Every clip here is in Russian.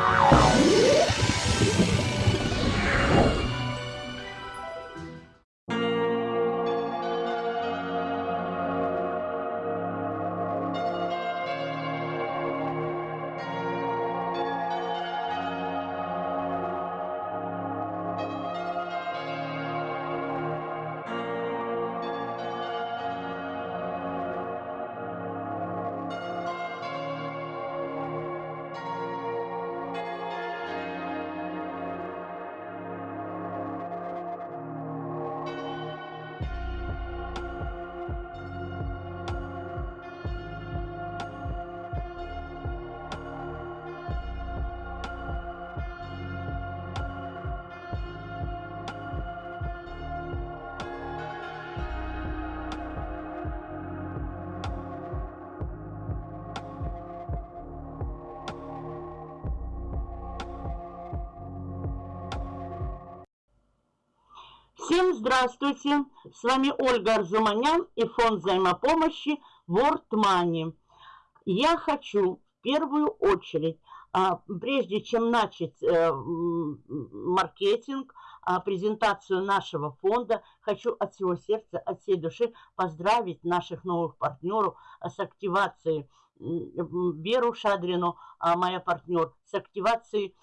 Wow. Всем здравствуйте! С вами Ольга Арзуманян и фонд взаимопомощи World Money. Я хочу в первую очередь, а, прежде чем начать э, маркетинг, а, презентацию нашего фонда, хочу от всего сердца, от всей души поздравить наших новых партнеров с активацией Веру Шадрину, а, моя партнер, с активацией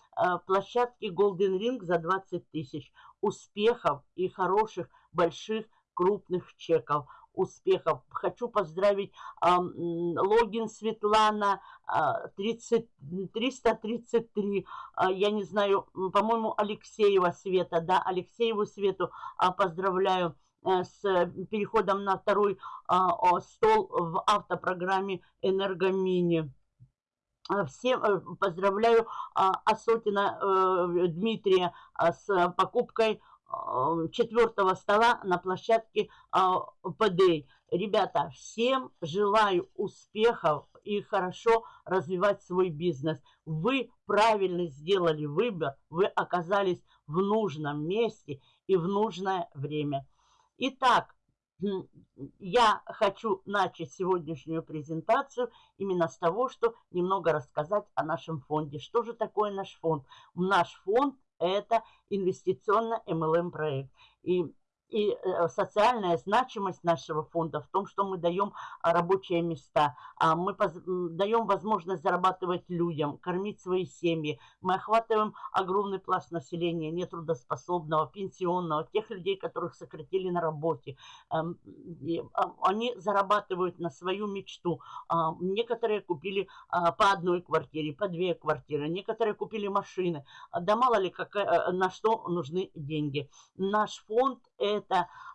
площадки Golden Ring за 20 тысяч успехов и хороших, больших, крупных чеков, успехов. Хочу поздравить э, логин Светлана э, 30, 333, э, я не знаю, по-моему, Алексеева Света, да, Алексееву Свету э, поздравляю с переходом на второй э, стол в автопрограмме «Энергомини». Всем э, поздравляю Асотина э, Дмитрия с покупкой четвертого стола на площадке ПД. Ребята, всем желаю успехов и хорошо развивать свой бизнес. Вы правильно сделали выбор, вы оказались в нужном месте и в нужное время. Итак, я хочу начать сегодняшнюю презентацию именно с того, что немного рассказать о нашем фонде. Что же такое наш фонд? Наш фонд – это инвестиционно-МЛМ проект. И и э, социальная значимость нашего фонда в том, что мы даем а, рабочие места, а, мы даем возможность зарабатывать людям, кормить свои семьи. Мы охватываем огромный пласт населения, нетрудоспособного, пенсионного, тех людей, которых сократили на работе. Эм, а, они зарабатывают на свою мечту. Некоторые купили по одной квартире, по две квартиры, некоторые купили машины. Да мало ли, какая, э, на что нужны деньги. Наш фонд – это,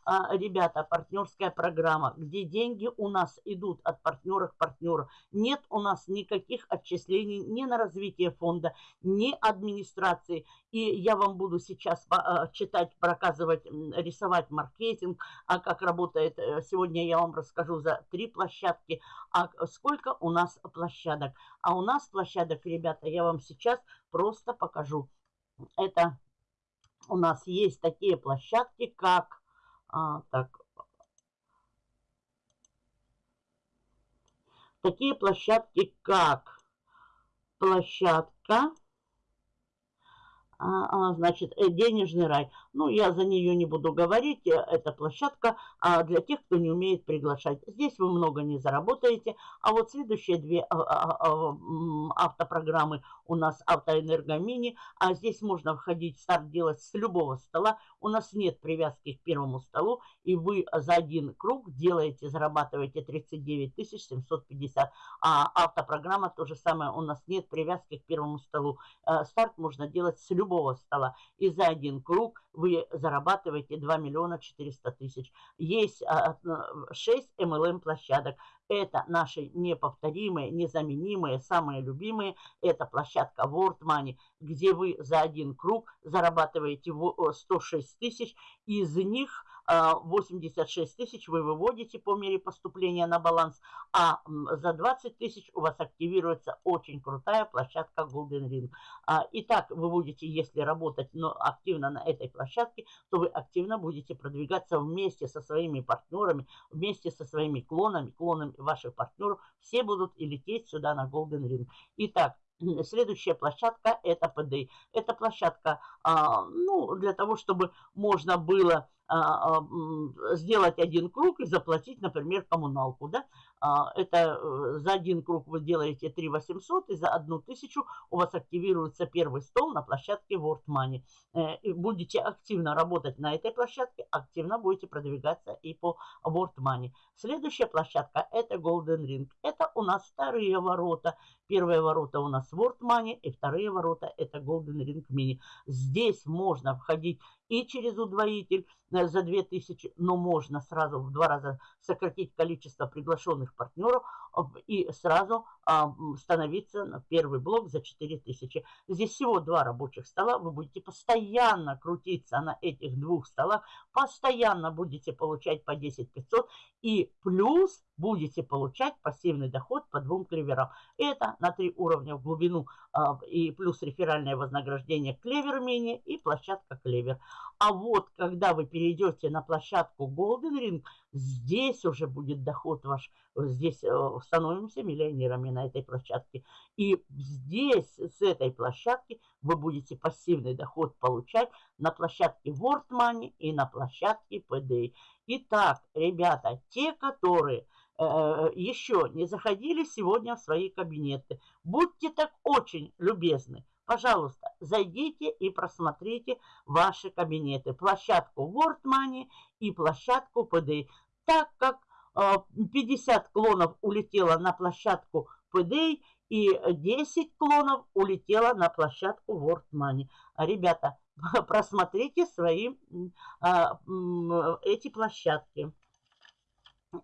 а, ребята, партнерская программа, где деньги у нас идут от партнеру. Нет у нас никаких отчислений ни на развитие фонда, ни администрации. И я вам буду сейчас а, читать, показывать, рисовать маркетинг, а как работает. Э, сегодня я вам расскажу за три площадки, а сколько у нас площадок. А у нас площадок, ребята, я вам сейчас просто покажу. Это у нас есть такие площадки, как... А, так, такие площадки, как площадка а, а, значит, э, денежный рай. Ну, я за нее не буду говорить, э, это площадка а, для тех, кто не умеет приглашать. Здесь вы много не заработаете, а вот следующие две автопрограммы у нас автоэнергомини, а здесь можно входить, старт делать с любого стола. У нас нет привязки к первому столу, и вы за один круг делаете, зарабатываете 39 750. А автопрограмма то же самое, у нас нет привязки к первому столу. Э, старт можно делать с любого стола. И за один круг вы зарабатываете 2 миллиона 400 тысяч. Есть 6 а, MLM площадок. Это наши неповторимые, незаменимые, самые любимые. Это площадка World Money, где вы за один круг зарабатываете 106 тысяч. Из них 86 а, тысяч вы выводите по мере поступления на баланс, а за 20 тысяч у вас активируется очень крутая площадка Golden Ring. А, итак, вы будете, если работать но активно на этой площадке, то вы активно будете продвигаться вместе со своими партнерами, вместе со своими клонами, клонами ваших партнеров. Все будут и лететь сюда на Golden Ring. Итак, Следующая площадка – это ПД. Это площадка а, ну, для того, чтобы можно было а, а, сделать один круг и заплатить, например, коммуналку. Да? А, это э, за один круг вы делаете 3 800, и за одну тысячу у вас активируется первый стол на площадке World Money. Э, будете активно работать на этой площадке, активно будете продвигаться и по World Money. Следующая площадка – это Golden Ring. Это у нас вторые ворота. Первые ворота у нас World Money, и вторые ворота – это Golden Ring Mini. Здесь можно входить и через удвоитель э, за 2000, но можно сразу в два раза сократить количество приглашенных партнеров и сразу а, становиться на первый блок за 4000. Здесь всего два рабочих стола, вы будете постоянно крутиться на этих двух столах, постоянно будете получать по 10 500 и плюс будете получать пассивный доход по двум клеверам. Это на три уровня в глубину а, и плюс реферальное вознаграждение клевер мини и площадка клевер. А вот когда вы перейдете на площадку Golden Ring, здесь уже будет доход ваш, здесь э, становимся миллионерами на этой площадке. И здесь, с этой площадки, вы будете пассивный доход получать на площадке World Money и на площадке PDA. Итак, ребята, те, которые э, еще не заходили сегодня в свои кабинеты, будьте так очень любезны, Пожалуйста, зайдите и просмотрите ваши кабинеты. Площадку World Money и площадку PDA. Так как 50 э, клонов улетело на площадку PDA и 10 клонов улетело на площадку World Money. Ребята, просмотрите свои а, эти площадки.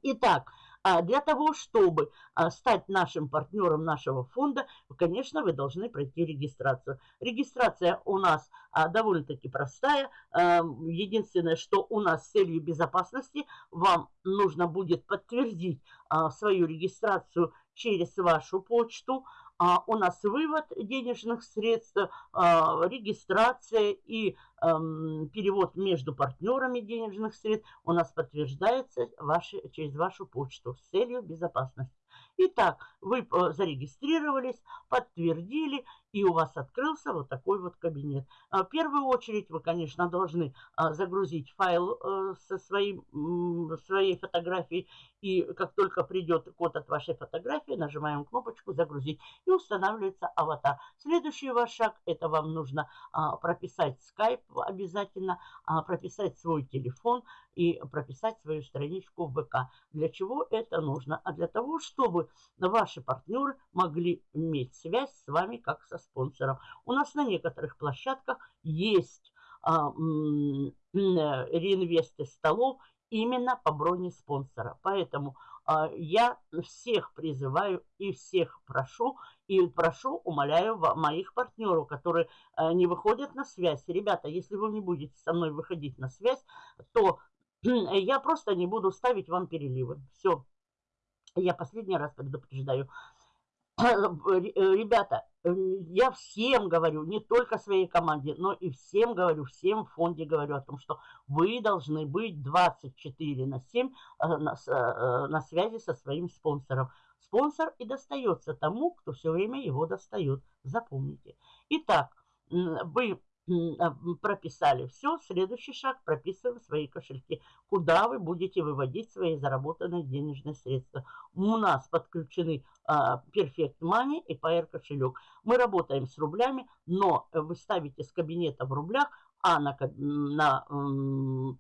Итак, а для того, чтобы а, стать нашим партнером нашего фонда, конечно, вы должны пройти регистрацию. Регистрация у нас а, довольно-таки простая. Единственное, что у нас с целью безопасности вам нужно будет подтвердить свою регистрацию через вашу почту, а у нас вывод денежных средств, а, регистрация и перевод между партнерами денежных средств у нас подтверждается ваши, через вашу почту с целью безопасности. Итак, вы э, зарегистрировались, подтвердили, и у вас открылся вот такой вот кабинет. А, в первую очередь вы, конечно, должны а, загрузить файл э, со своим, своей фотографией, и как только придет код от вашей фотографии, нажимаем кнопочку «Загрузить» и устанавливается аватар. Следующий ваш шаг – это вам нужно а, прописать скайп обязательно, прописать свой телефон и прописать свою страничку в ВК. Для чего это нужно? А для того, чтобы ваши партнеры могли иметь связь с вами как со спонсором. У нас на некоторых площадках есть а, реинвесты столов именно по броне спонсора. Поэтому а, я всех призываю и всех прошу, и прошу, умоляю моих партнеров, которые а, не выходят на связь. Ребята, если вы не будете со мной выходить на связь, то я просто не буду ставить вам переливы. Все. Я последний раз предупреждаю. Ребята, я всем говорю, не только своей команде, но и всем говорю, всем в фонде говорю о том, что вы должны быть 24 на 7 э, на, э, на связи со своим спонсором. Спонсор и достается тому, кто все время его достает. Запомните. Итак, вы прописали все. Следующий шаг – прописываем свои кошельки. Куда вы будете выводить свои заработанные денежные средства. У нас подключены а, Perfect Money и PR кошелек. Мы работаем с рублями, но вы ставите с кабинета в рублях, а на, на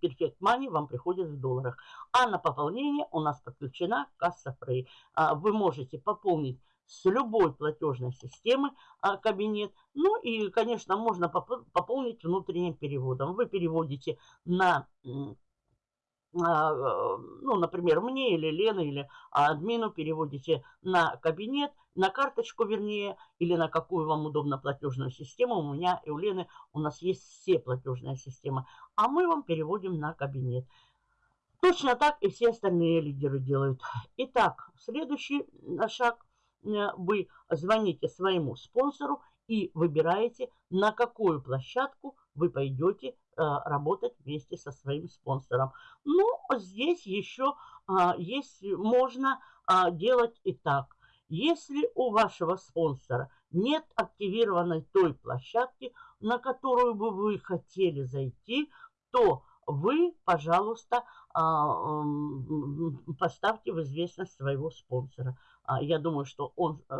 Perfect Money вам приходит в долларах. А на пополнение у нас подключена касса Free. А, вы можете пополнить с любой платежной системы а, кабинет. Ну и, конечно, можно пополнить внутренним переводом. Вы переводите на, а, ну, например, мне или Лене, или админу переводите на кабинет, на карточку, вернее, или на какую вам удобно платежную систему. У меня и у Лены у нас есть все платежные системы. А мы вам переводим на кабинет. Точно так и все остальные лидеры делают. Итак, следующий шаг Э, вы звоните своему спонсору и выбираете, на какую площадку вы пойдете э, работать вместе со своим спонсором. Ну, здесь еще а, есть, можно делать и так. Если у вашего спонсора нет активированной той площадки, на которую бы вы хотели зайти, то вы, пожалуйста, поставьте в известность своего спонсора. А, я думаю, что он э,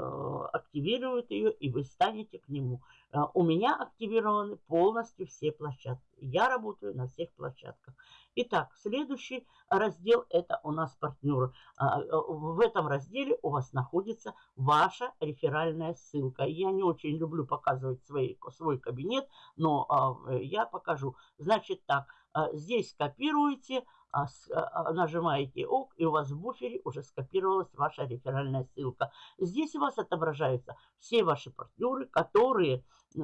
активирует ее, и вы станете к нему. Э, у меня активированы полностью все площадки. Я работаю на всех площадках. Итак, следующий раздел – это у нас партнеры. А, э, в этом разделе у вас находится ваша реферальная ссылка. Я не очень люблю показывать свой, свой кабинет, но я покажу. Значит так, здесь копируете – а, а, нажимаете ОК, и у вас в буфере уже скопировалась ваша реферальная ссылка. Здесь у вас отображаются все ваши партнеры, которые э,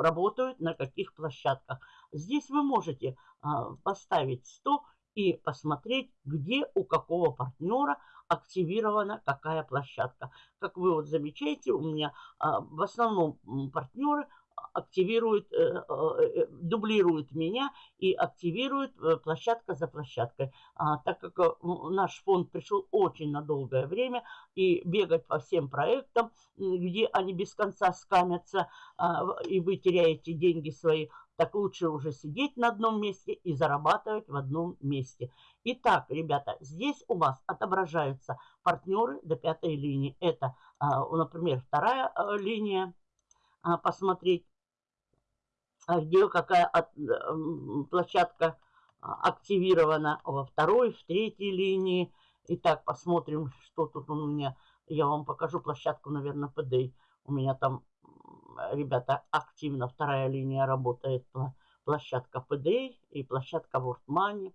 работают на каких площадках. Здесь вы можете а, поставить 100 и посмотреть, где у какого партнера активирована какая площадка. Как вы вот замечаете, у меня в основном партнеры активирует, э, э, дублирует меня и активирует э, площадка за площадкой. А, так как наш фонд пришел очень на долгое время и бегать по всем проектам, где они без конца скамятся, а, и вы теряете деньги свои, так лучше уже сидеть на одном месте и зарабатывать в одном месте. Итак, ребята, здесь у вас отображаются партнеры до пятой линии. Это, а, например, вторая линия, посмотреть где какая от, площадка а, активирована во второй, в третьей линии. Итак, посмотрим, что тут у меня. Я вам покажу площадку, наверное, PD. У меня там, ребята, активно вторая линия работает. Площадка PD и площадка World Money.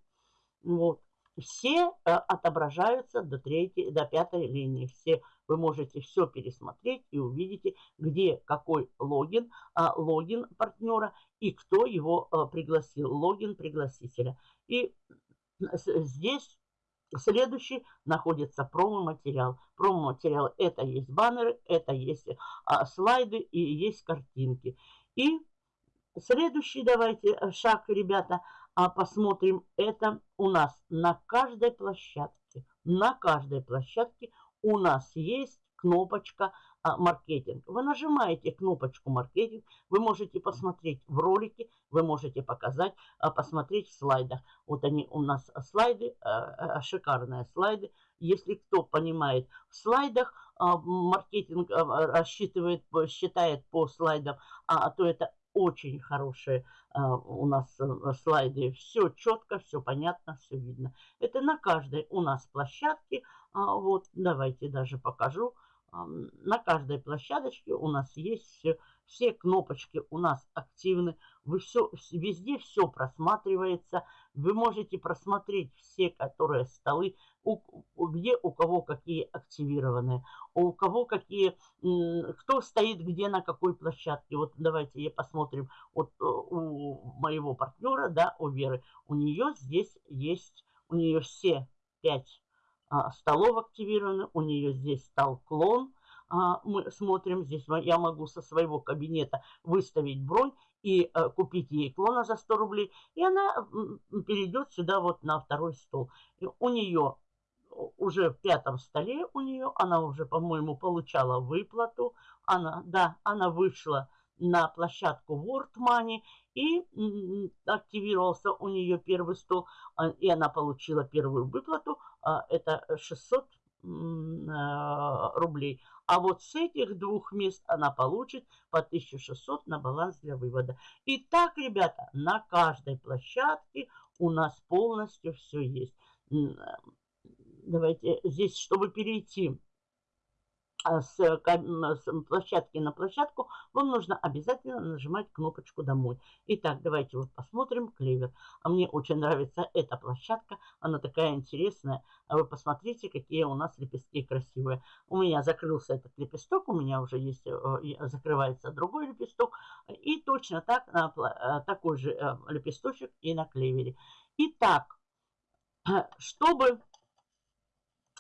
Вот. Все э, отображаются до, третьей, до пятой линии. Все вы можете все пересмотреть и увидите, где какой логин, а, логин партнера и кто его а, пригласил, логин пригласителя. И здесь Следующий находится промо-материал. Промо-материал это есть баннеры, это есть а, слайды и есть картинки. И следующий давайте э, шаг, ребята, а, посмотрим. Это у нас на каждой площадке, на каждой площадке у нас есть кнопочка а, маркетинг. Вы нажимаете кнопочку маркетинг, вы можете посмотреть в ролике, вы можете показать, а, посмотреть в слайдах. Вот они у нас слайды, а, шикарные слайды. Если кто понимает в слайдах, маркетинг рассчитывает, считает по слайдам, а, то это очень хорошие у нас э, слайды. Все четко, все понятно, все видно. Это на каждой у нас площадке. А, вот, давайте даже покажу. На каждой площадочке у нас есть все, все кнопочки у нас активны. Вы все, везде все просматривается. Вы можете просмотреть все, которые столы, у, где у кого какие активированные, у кого какие, кто стоит где на какой площадке. Вот давайте я посмотрим. Вот э, у моего партнера, да, у Веры, у нее здесь есть, у нее все пять столов активированы, у нее здесь стал клон. А, мы смотрим, здесь я могу со своего кабинета выставить бронь и э, купить ей клона за 100 рублей. И она перейдет сюда вот на второй стол. И у нее уже в пятом столе у нее, она уже, по-моему, получала выплату. Она, да, она вышла на площадку World Money и активировался у нее первый стол, а, и она получила первую выплату, а, это 600 а, рублей. А вот с этих двух мест она получит по 1600 на баланс для вывода. И так, ребята, на каждой площадке у нас полностью все есть. Давайте здесь, чтобы перейти с, с площадки на площадку, вам нужно обязательно нажимать кнопочку «Домой». Итак, давайте вот посмотрим клевер. А мне очень нравится эта площадка, она такая интересная. А вы посмотрите, какие у нас лепестки красивые. У меня закрылся этот лепесток, у меня уже есть, э, закрывается другой лепесток. И точно так, э, такой же э, лепесточек и на клевере. Итак, чтобы,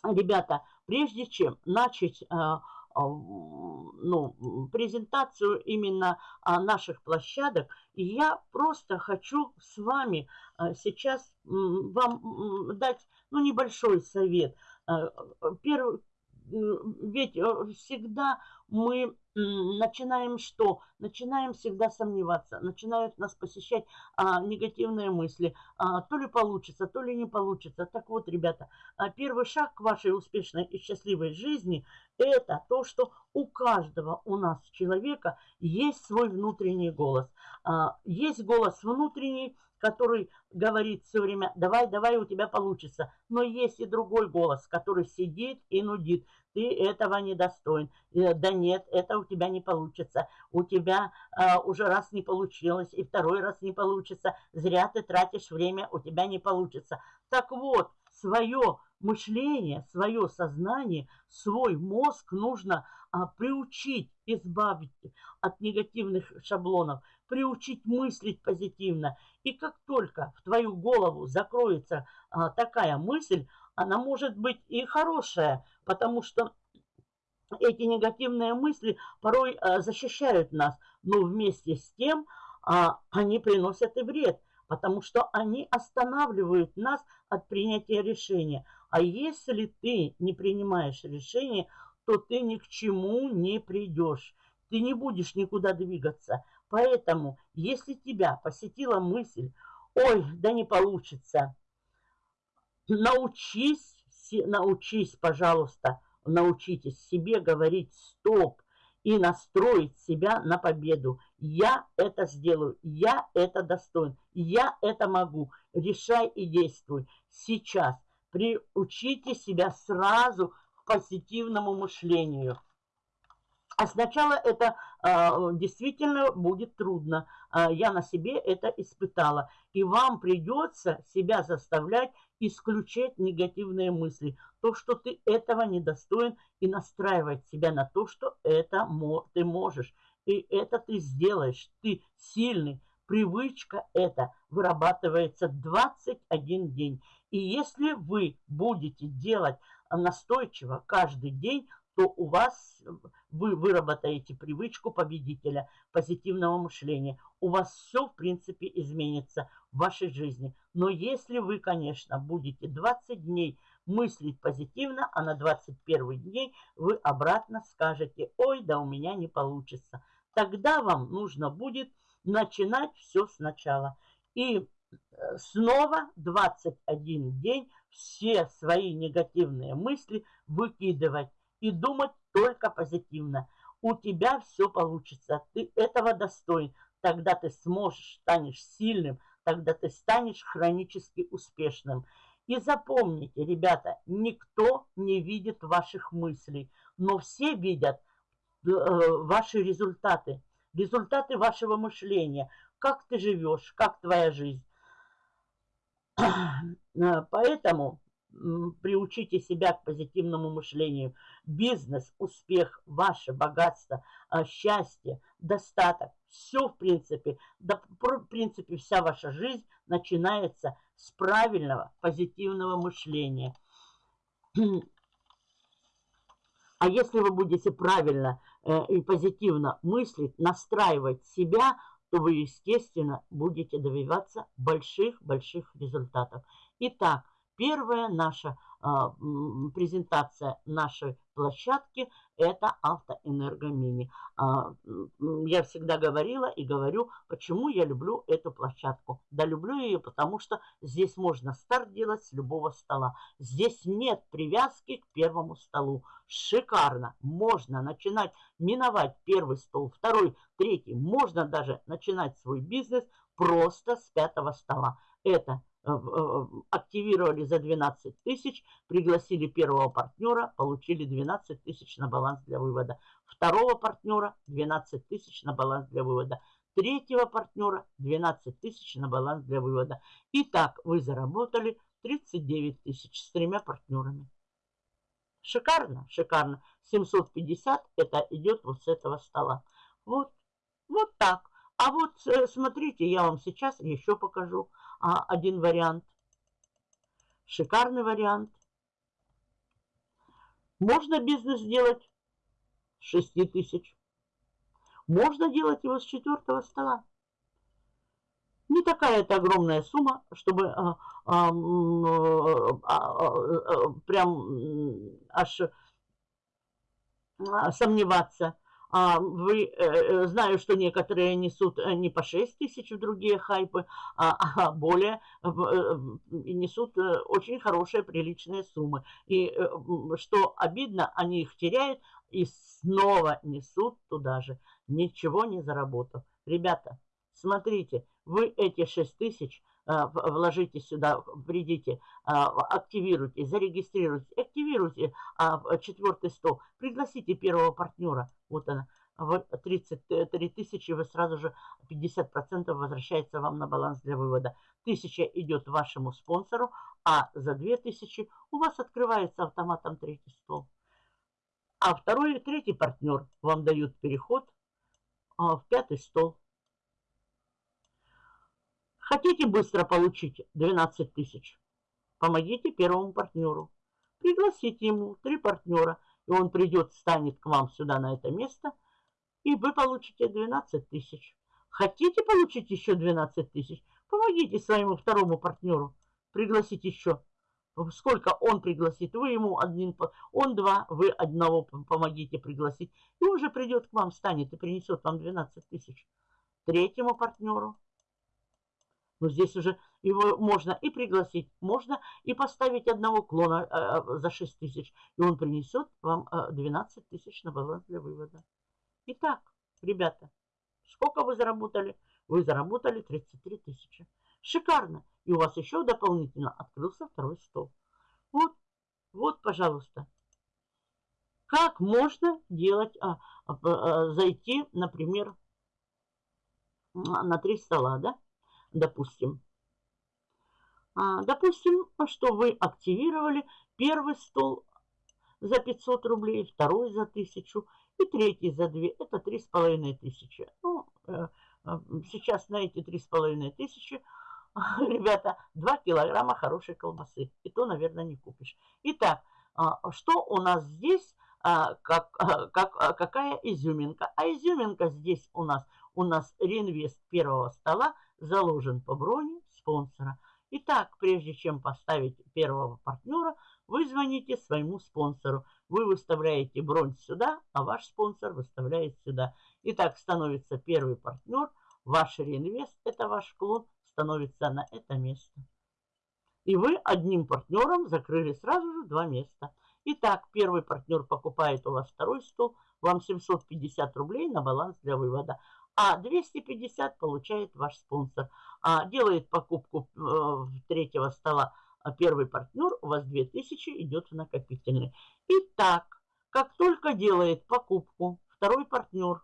ребята, Прежде чем начать э, э, ну, презентацию именно наших площадок, я просто хочу с вами э, сейчас вам дать ну, небольшой совет. Первый, ведь э, всегда мы начинаем что? Начинаем всегда сомневаться, начинают нас посещать а, негативные мысли. А, то ли получится, то ли не получится. Так вот, ребята, а, первый шаг к вашей успешной и счастливой жизни – это то, что у каждого у нас человека есть свой внутренний голос. А, есть голос внутренний, который говорит все время, давай, давай, у тебя получится. Но есть и другой голос, который сидит и нудит. Ты этого не достоин. Э, да нет, это у тебя не получится. У тебя э, уже раз не получилось, и второй раз не получится. Зря ты тратишь время, у тебя не получится. Так вот, свое мышление, свое сознание, свой мозг нужно а, приучить, избавить от негативных шаблонов, приучить мыслить позитивно. И как только в твою голову закроется а, такая мысль, она может быть и хорошая, потому что эти негативные мысли порой а, защищают нас, но вместе с тем а, они приносят и вред, потому что они останавливают нас от принятия решения. А если ты не принимаешь решение, то ты ни к чему не придешь. Ты не будешь никуда двигаться. Поэтому, если тебя посетила мысль, ой, да не получится, научись, научись, пожалуйста, научитесь себе говорить «стоп» и настроить себя на победу. Я это сделаю, я это достоин, я это могу. Решай и действуй сейчас. Приучите себя сразу к позитивному мышлению. А сначала это э, действительно будет трудно. Э, я на себе это испытала. И вам придется себя заставлять исключать негативные мысли. То, что ты этого недостоин, и настраивать себя на то, что это ты можешь. И это ты сделаешь. Ты сильный. Привычка эта вырабатывается 21 день. И если вы будете делать настойчиво каждый день, то у вас, вы выработаете привычку победителя, позитивного мышления. У вас все, в принципе, изменится в вашей жизни. Но если вы, конечно, будете 20 дней мыслить позитивно, а на 21 день вы обратно скажете, ой, да у меня не получится. Тогда вам нужно будет начинать все сначала. И э, снова 21 день все свои негативные мысли выкидывать и думать только позитивно. У тебя все получится, ты этого достоин. Тогда ты сможешь, станешь сильным, тогда ты станешь хронически успешным. И запомните, ребята, никто не видит ваших мыслей, но все видят э, ваши результаты, результаты вашего мышления, как ты живешь, как твоя жизнь. Поэтому приучите себя к позитивному мышлению. Бизнес, успех, ваше богатство, а, счастье, достаток. Все, в принципе, да, в принципе, вся ваша жизнь начинается с правильного позитивного мышления. А если вы будете правильно э, и позитивно мыслить, настраивать себя, то вы, естественно, будете добиваться больших-больших результатов. Итак, Первая наша а, презентация нашей площадки – это автоэнергомини. А, я всегда говорила и говорю, почему я люблю эту площадку. Да люблю ее, потому что здесь можно старт делать с любого стола. Здесь нет привязки к первому столу. Шикарно. Можно начинать миновать первый стол, второй, третий. Можно даже начинать свой бизнес просто с пятого стола. Это активировали за 12 тысяч, пригласили первого партнера, получили 12 тысяч на баланс для вывода. Второго партнера 12 тысяч на баланс для вывода. Третьего партнера 12 тысяч на баланс для вывода. Итак, вы заработали 39 тысяч с тремя партнерами. Шикарно, шикарно. 750 это идет вот с этого стола. Вот, вот так. А вот э, смотрите, я вам сейчас еще покажу а, один вариант. Шикарный вариант. Можно бизнес делать с 6 тысяч. Можно делать его с четвертого стола. Не такая это огромная сумма, чтобы а, а, а, а, а, прям аж сомневаться. А, вы, э, э, знаю, что некоторые несут э, не по 6 тысяч другие хайпы, а, а более несут очень хорошие, приличные суммы. И что обидно, они их теряют и снова несут туда же, ничего не заработав. Ребята, смотрите, вы эти 6 тысяч вложите сюда, придите, активируйте, зарегистрируйте, активируйте четвертый стол, пригласите первого партнера, вот она, 33 тысячи, вы сразу же 50% возвращается вам на баланс для вывода. Тысяча идет вашему спонсору, а за 2000 у вас открывается автоматом третий стол. А второй и третий партнер вам дают переход в пятый стол. Хотите быстро получить 12 тысяч? Помогите первому партнеру. Пригласите ему три партнера, и он придет, станет к вам сюда на это место, и вы получите 12 тысяч. Хотите получить еще 12 тысяч? Помогите своему второму партнеру. Пригласите еще. Сколько он пригласит? Вы ему один, он два, вы одного помогите пригласить. И уже придет к вам, станет и принесет вам 12 тысяч. Третьему партнеру но здесь уже его можно и пригласить, можно и поставить одного клона э, за 6 тысяч. И он принесет вам э, 12 тысяч на баланс для вывода. Итак, ребята, сколько вы заработали? Вы заработали 33 тысячи. Шикарно. И у вас еще дополнительно открылся второй стол. Вот, вот, пожалуйста. Как можно делать, а, а, а, зайти, например, на три стола, да? Допустим. А, допустим, что вы активировали первый стол за 500 рублей, второй за 1000 и третий за 2. Это три с половиной тысячи. Ну, э, э, сейчас на эти три с половиной тысячи, ребята, 2 килограмма хорошей колбасы. И то, наверное, не купишь. Итак, а, что у нас здесь? А, как, как, какая изюминка? А изюминка здесь у нас, у нас реинвест первого стола – заложен по броне спонсора. Итак, прежде чем поставить первого партнера, вы звоните своему спонсору. Вы выставляете бронь сюда, а ваш спонсор выставляет сюда. Итак, становится первый партнер, ваш реинвест, это ваш клон, становится на это место. И вы одним партнером закрыли сразу же два места. Итак, первый партнер покупает у вас второй стол, вам 750 рублей на баланс для вывода а 250 получает ваш спонсор. А делает покупку э, третьего стола а первый партнер, у вас 2000 идет в накопительный. Итак, как только делает покупку второй партнер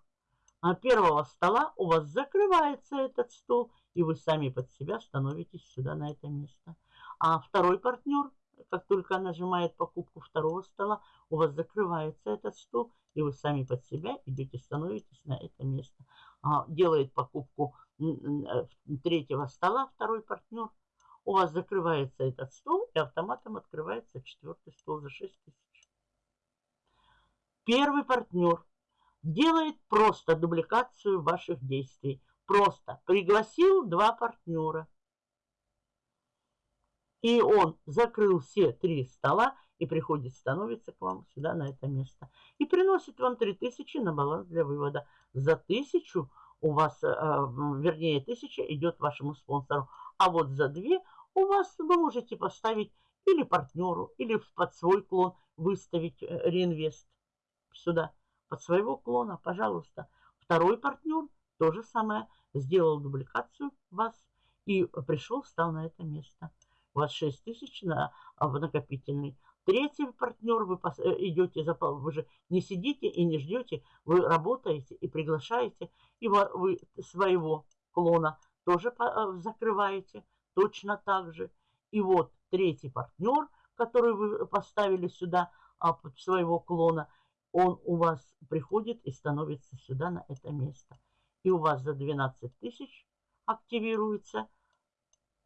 а первого стола, у вас закрывается этот стол, и вы сами под себя становитесь сюда на это место. А второй партнер, как только нажимает покупку второго стола, у вас закрывается этот стол, и вы сами под себя идете, становитесь на это место. А, делает покупку э, третьего стола, второй партнер, у вас закрывается этот стол, и автоматом открывается четвертый стол за 6 тысяч. Первый партнер делает просто дубликацию ваших действий. Просто пригласил два партнера. И он закрыл все три стола и приходит, становится к вам сюда, на это место. И приносит вам 3000 на баланс для вывода. За 1000 у вас, э, вернее, 1000 идет вашему спонсору. А вот за 2 у вас вы можете поставить или партнеру, или под свой клон выставить э, реинвест сюда. Под своего клона, пожалуйста. Второй партнер то же самое. Сделал дубликацию вас и пришел, встал на это место. Вас 6 тысяч на, в накопительный. Третий партнер, вы э, идете за вы же не сидите и не ждете, вы работаете и приглашаете, и вы своего клона тоже э, закрываете точно так же. И вот третий партнер, который вы поставили сюда а, своего клона, он у вас приходит и становится сюда на это место. И у вас за 12 тысяч активируется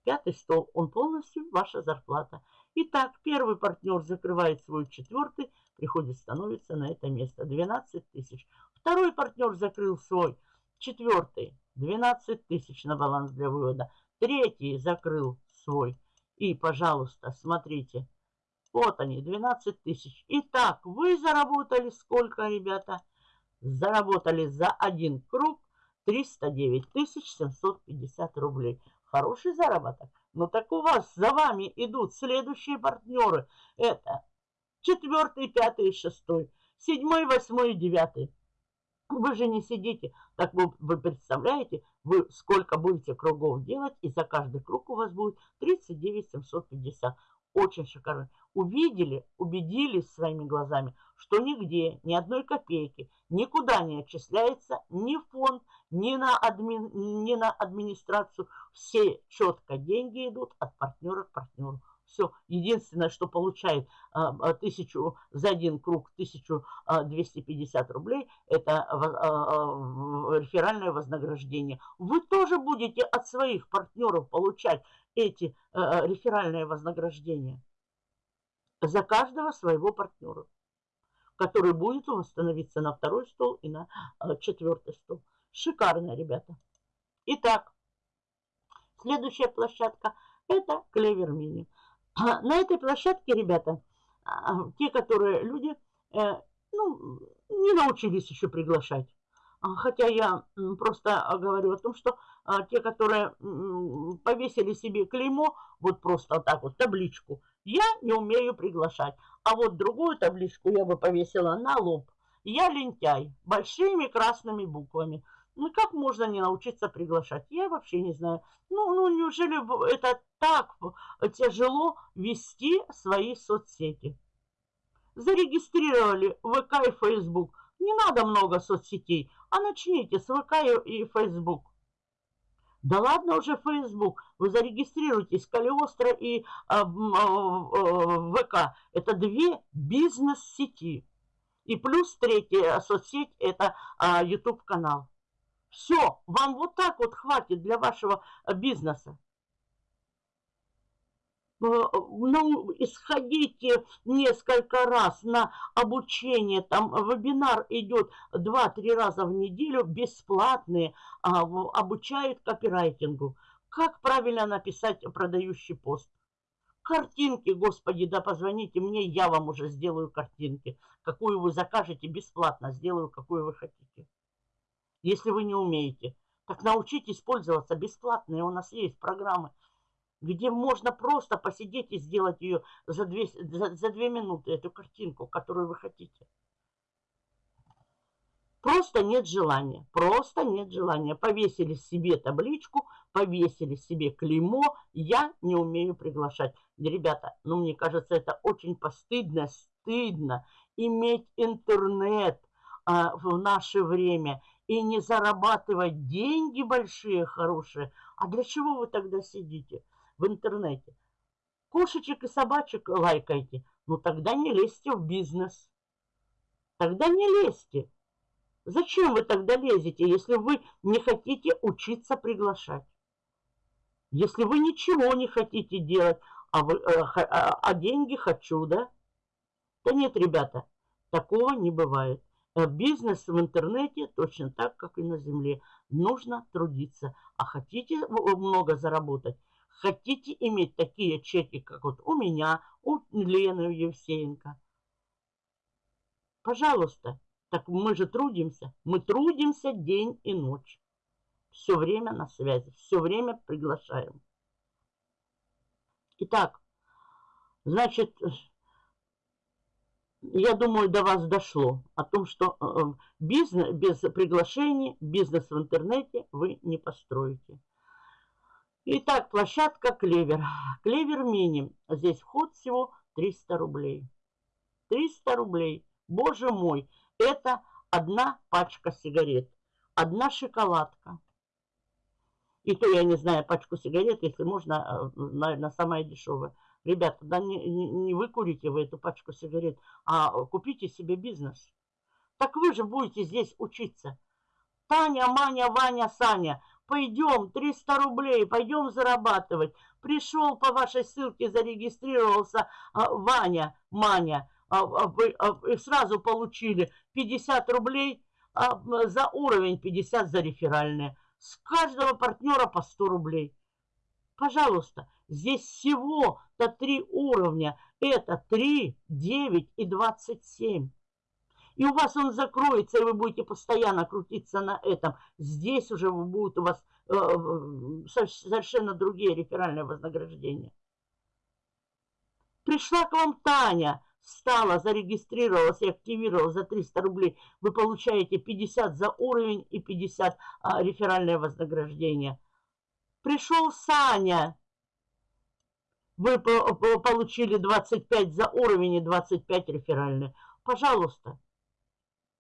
пятый стол. Он полностью ваша зарплата. Итак, первый партнер закрывает свой четвертый, приходит, становится на это место. 12 тысяч. Второй партнер закрыл свой четвертый. 12 тысяч на баланс для вывода. Третий закрыл свой. И, пожалуйста, смотрите. Вот они, 12 тысяч. Итак, вы заработали сколько, ребята? Заработали за один круг 309 тысяч 750 рублей. Хороший заработок. Но так у вас за вами идут следующие партнеры. Это четвертый, пятый, шестой, седьмой, восьмой, девятый. Вы же не сидите, так вы, вы представляете, вы сколько будете кругов делать, и за каждый круг у вас будет 39 750. Очень шикарно. Увидели, убедились своими глазами, что нигде, ни одной копейки, никуда не отчисляется ни в фонд, ни на, адми, ни на администрацию. Все четко деньги идут от партнера к партнеру. Все. Единственное, что получает а, а, тысячу за один круг 1250 рублей, это а, реферальное вознаграждение. Вы тоже будете от своих партнеров получать эти реферальные вознаграждения за каждого своего партнера, который будет у вас становиться на второй стол и на четвертый стол. Шикарно, ребята. Итак, следующая площадка – это Клевер Мини. На этой площадке, ребята, а, те, которые люди, э, ну, не научились еще приглашать. А, хотя я просто говорю о том, что а, те, которые повесили себе клеймо, вот просто так вот, табличку, я не умею приглашать. А вот другую табличку я бы повесила на лоб. Я лентяй, большими красными буквами. Ну, как можно не научиться приглашать? Я вообще не знаю. Ну, ну неужели это так тяжело вести свои соцсети? Зарегистрировали ВК и Фейсбук. Не надо много соцсетей, а начните с ВК и Фейсбук. Да ладно уже Facebook, вы зарегистрируйтесь, Калиостро и а, а, ВК. Это две бизнес-сети. И плюс третья соцсеть – это YouTube-канал. Все, вам вот так вот хватит для вашего э, бизнеса. Э, ну, исходите несколько раз на обучение, там вебинар идет 2-3 раза в неделю, бесплатные, а, обучают копирайтингу. Как правильно написать продающий пост? Картинки, господи, да позвоните мне, я вам уже сделаю картинки. Какую вы закажете, бесплатно сделаю, какую вы хотите если вы не умеете. Так научитесь пользоваться бесплатные. У нас есть программы, где можно просто посидеть и сделать ее за две, за, за две минуты, эту картинку, которую вы хотите. Просто нет желания, просто нет желания. Повесили себе табличку, повесили себе клеймо, я не умею приглашать. Ребята, ну мне кажется, это очень постыдно, стыдно иметь интернет а, в наше время и не зарабатывать деньги большие, хорошие. А для чего вы тогда сидите в интернете? Кошечек и собачек лайкайте. Ну тогда не лезьте в бизнес. Тогда не лезьте. Зачем вы тогда лезете, если вы не хотите учиться приглашать? Если вы ничего не хотите делать, а, вы, а, а деньги хочу, да? Да нет, ребята, такого не бывает. Э, бизнес в интернете точно так, как и на земле. Нужно трудиться. А хотите много заработать? Хотите иметь такие чеки, как вот у меня, у Лены Евсеенко? Пожалуйста. Так мы же трудимся. Мы трудимся день и ночь. Все время на связи. Все время приглашаем. Итак, значит, я думаю, до вас дошло о том, что э, э, бизнес, без приглашений, бизнес в интернете вы не построите. Итак, площадка Клевер. Клевер Мини. Здесь вход всего 300 рублей. 300 рублей. Боже мой, это одна пачка сигарет. Одна шоколадка. И то я не знаю пачку сигарет, если можно, э, наверное, самая дешевая. Ребята, да не, не, вы курите вы эту пачку сигарет, а купите себе бизнес. Так вы же будете здесь учиться. Таня, Маня, Ваня, Саня, пойдем, 300 рублей, пойдем зарабатывать. Пришел по вашей ссылке, зарегистрировался а, Ваня, Маня, а, а, вы а, сразу получили 50 рублей а, за уровень, 50 за реферальные. С каждого партнера по 100 рублей. Пожалуйста, здесь всего-то три уровня. Это 3, 9 и 27. И у вас он закроется, и вы будете постоянно крутиться на этом. Здесь уже будут у вас э, совершенно другие реферальные вознаграждения. Пришла к вам Таня, стала, зарегистрировалась и активировалась за 300 рублей. Вы получаете 50 за уровень и 50 а, реферальное вознаграждение. Пришел Саня, вы получили 25 за уровень и 25 реферальные. Пожалуйста,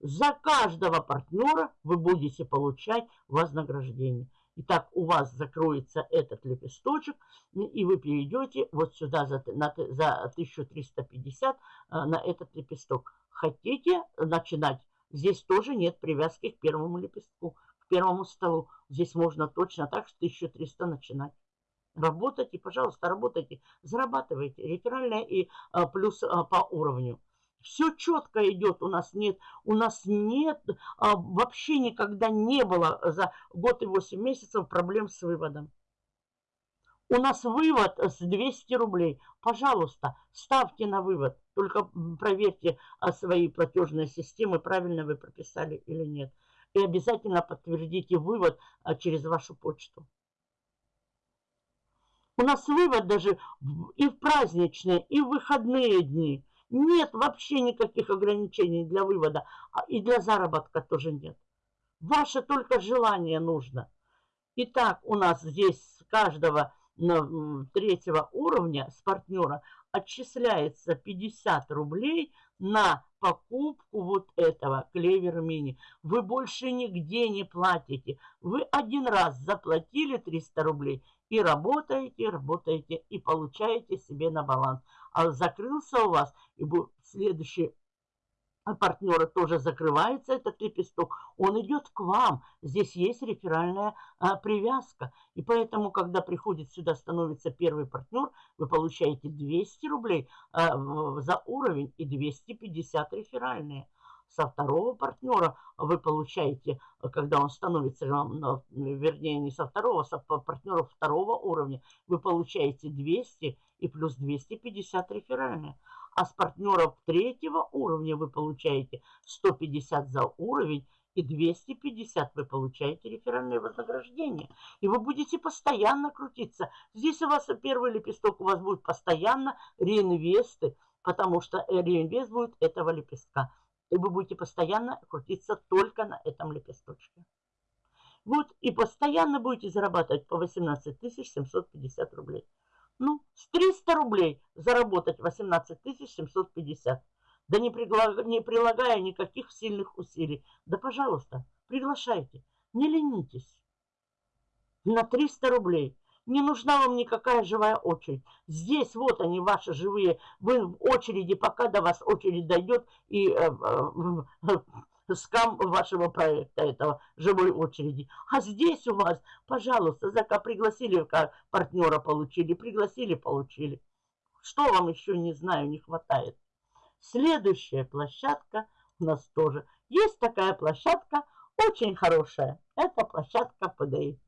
за каждого партнера вы будете получать вознаграждение. Итак, у вас закроется этот лепесточек, и вы перейдете вот сюда за, на, за 1350 а, на этот лепесток. Хотите начинать? Здесь тоже нет привязки к первому лепестку, к первому столу. Здесь можно точно так, что 1300 начинать. Работайте, пожалуйста, работайте, зарабатывайте. Реферальная и а, плюс а, по уровню. Все четко идет, у нас нет, у нас нет, а, вообще никогда не было за год и 8 месяцев проблем с выводом. У нас вывод с 200 рублей. Пожалуйста, ставьте на вывод. Только проверьте а, свои платежные системы, правильно вы прописали или нет. И обязательно подтвердите вывод а, через вашу почту. У нас вывод даже и в праздничные, и в выходные дни. Нет вообще никаких ограничений для вывода. А и для заработка тоже нет. Ваше только желание нужно. Итак, у нас здесь с каждого третьего уровня с партнера отчисляется 50 рублей на покупку вот этого клевер мини. Вы больше нигде не платите. Вы один раз заплатили 300 рублей и работаете, работаете и получаете себе на баланс. А закрылся у вас, и следующий партнера тоже закрывается этот лепесток, он идет к вам. Здесь есть реферальная а, привязка. И поэтому, когда приходит сюда, становится первый партнер, вы получаете 200 рублей а, за уровень и 250 реферальные со второго партнера вы получаете, когда он становится, вернее, не со второго, со партнера второго уровня, вы получаете 200 и плюс 250 реферальные. А с партнеров третьего уровня вы получаете 150 за уровень и 250 вы получаете реферальное вознаграждение. И вы будете постоянно крутиться. Здесь у вас первый лепесток, у вас будет постоянно реинвесты, потому что реинвест будет этого лепестка и вы будете постоянно крутиться только на этом лепесточке. Вот, и постоянно будете зарабатывать по 18 750 рублей. Ну, с 300 рублей заработать 18 750. Да не, пригла... не прилагая никаких сильных усилий. Да, пожалуйста, приглашайте. Не ленитесь. На 300 рублей. Не нужна вам никакая живая очередь. Здесь вот они, ваши живые. Вы в очереди, пока до вас очередь дойдет, и э, э, скам вашего проекта, этого живой очереди. А здесь у вас, пожалуйста, зака пригласили, как партнера получили, пригласили, получили. Что вам еще, не знаю, не хватает. Следующая площадка у нас тоже. Есть такая площадка, очень хорошая. Это площадка PDI.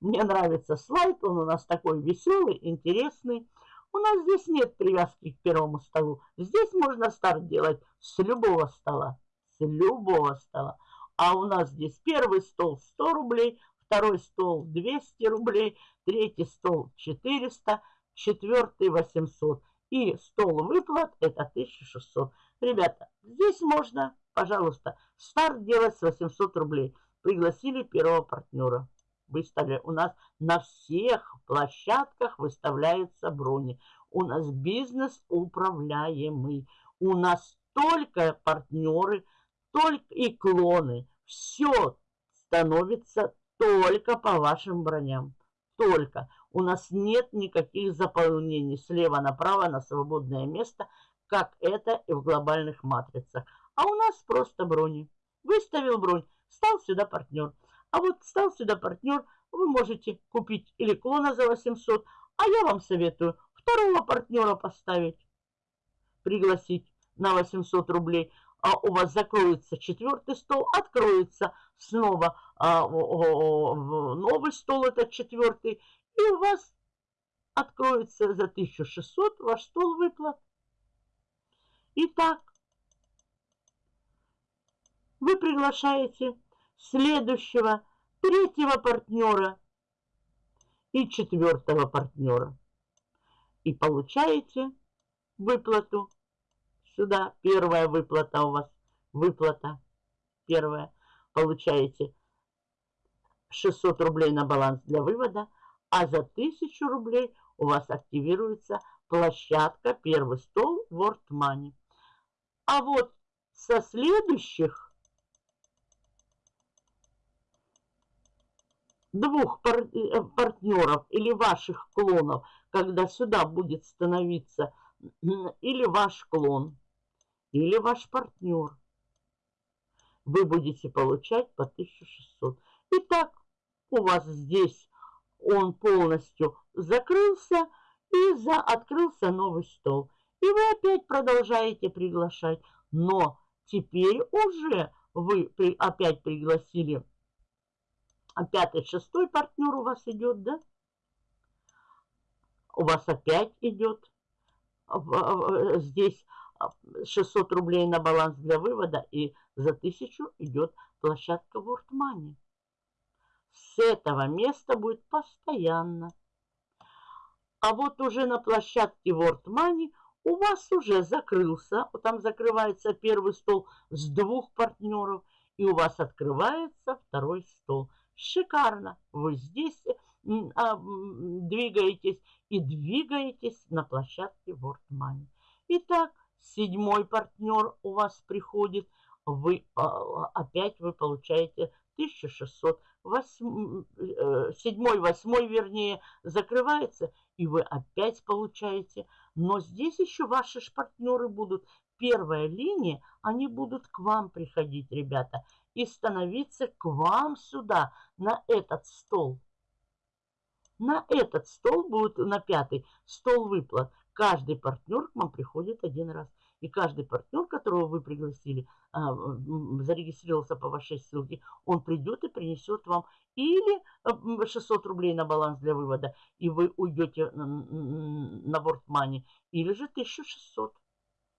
Мне нравится слайд, он у нас такой веселый, интересный. У нас здесь нет привязки к первому столу. Здесь можно старт делать с любого стола. Любого стола. А у нас здесь первый стол 100 рублей, второй стол 200 рублей, третий стол 400, четвертый 800. И стол выплат это 1600. Ребята, здесь можно, пожалуйста, старт делать с 800 рублей. Пригласили первого партнера выставили. У нас на всех площадках выставляются брони. У нас бизнес управляемый. У нас только партнеры, только и клоны. Все становится только по вашим броням. Только. У нас нет никаких заполнений слева направо на свободное место, как это и в глобальных матрицах. А у нас просто брони. Выставил бронь, стал сюда партнер. А вот стал сюда партнер, вы можете купить или клона за 800, а я вам советую второго партнера поставить, пригласить на 800 рублей. А у вас закроется четвертый стол, откроется снова а, о, о, новый стол, это четвертый, и у вас откроется за 1600 ваш стол выплат. Итак, вы приглашаете следующего, третьего партнера и четвертого партнера. И получаете выплату. Сюда первая выплата у вас. Выплата первая. Получаете 600 рублей на баланс для вывода, а за 1000 рублей у вас активируется площадка «Первый стол» World Money. А вот со следующих двух пар э, партнеров или ваших клонов, когда сюда будет становиться или ваш клон, или ваш партнер, вы будете получать по 1600. Итак, у вас здесь он полностью закрылся и за открылся новый стол. И вы опять продолжаете приглашать. Но теперь уже вы при, опять пригласили а пятый, шестой партнер у вас идет, да? У вас опять идет здесь 600 рублей на баланс для вывода и за 1000 идет площадка World Money. С этого места будет постоянно. А вот уже на площадке World Money у вас уже закрылся, там закрывается первый стол с двух партнеров, и у вас открывается второй стол. Шикарно! Вы здесь а, двигаетесь и двигаетесь на площадке World Money. Итак, седьмой партнер у вас приходит, вы а, опять вы получаете 1600. Восьм, э, седьмой, восьмой, вернее, закрывается, и вы опять получаете. Но здесь еще ваши партнеры будут. Первая линия, они будут к вам приходить, ребята, и становиться к вам сюда, на этот стол. На этот стол будет, на пятый, стол выплат. Каждый партнер к вам приходит один раз. И каждый партнер, которого вы пригласили, а, зарегистрировался по вашей ссылке, он придет и принесет вам или 600 рублей на баланс для вывода, и вы уйдете на мани, или же 1600.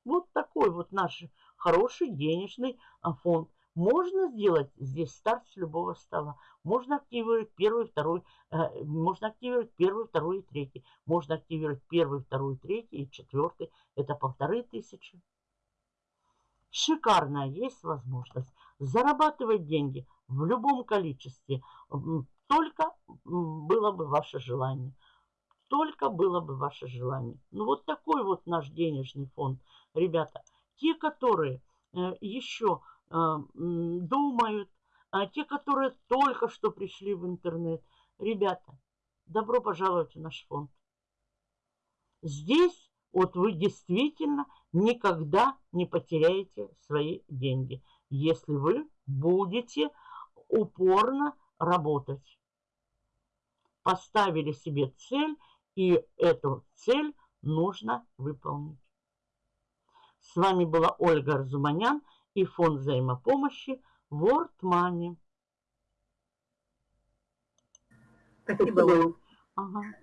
Вот такой вот наш хороший денежный а, фонд. Можно сделать здесь старт с любого стола. Можно активировать первый, второй, э, можно активировать первый, второй и третий. Можно активировать первый, второй, третий и четвертый. Это полторы тысячи. Шикарная есть возможность зарабатывать деньги в любом количестве. Только было бы ваше желание. Только было бы ваше желание. Ну вот такой вот наш денежный фонд. Ребята, те, которые э, еще думают, а те, которые только что пришли в интернет. Ребята, добро пожаловать в наш фонд. Здесь вот вы действительно никогда не потеряете свои деньги, если вы будете упорно работать. Поставили себе цель, и эту цель нужно выполнить. С вами была Ольга Арзуманян и фонд взаимопомощи World Money. Спасибо. Ага.